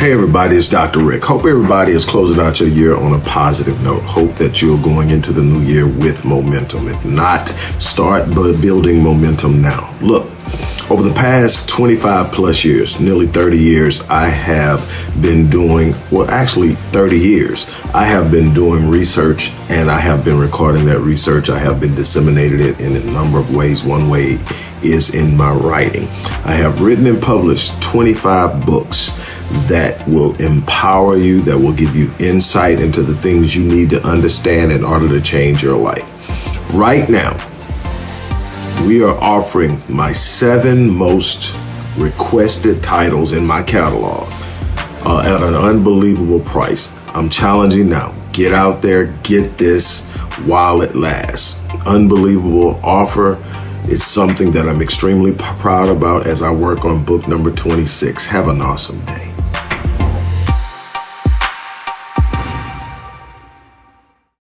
Hey everybody, it's Dr. Rick. Hope everybody is closing out your year on a positive note. Hope that you're going into the new year with momentum. If not, start building momentum now. Look, over the past 25 plus years, nearly 30 years, I have been doing, well, actually 30 years, I have been doing research and I have been recording that research. I have been disseminating it in a number of ways. One way is in my writing. I have written and published 25 books that will empower you, that will give you insight into the things you need to understand in order to change your life. Right now, we are offering my seven most requested titles in my catalog uh, at an unbelievable price. I'm challenging now. Get out there, get this while it lasts. Unbelievable offer. It's something that I'm extremely proud about as I work on book number 26. Have an awesome day.